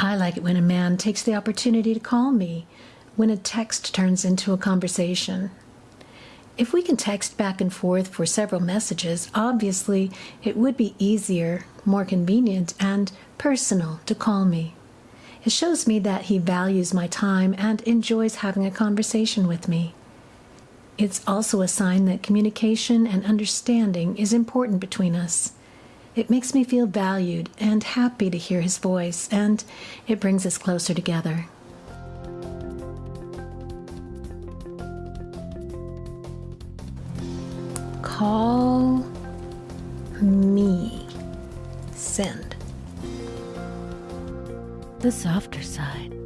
man takes the opportunity to call me when a text turns into a conversation. If we can text back and forth for several messages, obviously it would be easier, more convenient, and personal to call me. It shows me that he values my time and enjoys having a conversation with me. It's also a sign that communication and understanding is important between us. It makes me feel valued and happy to hear his voice, and it brings us closer together. Call me. Send. The softer side.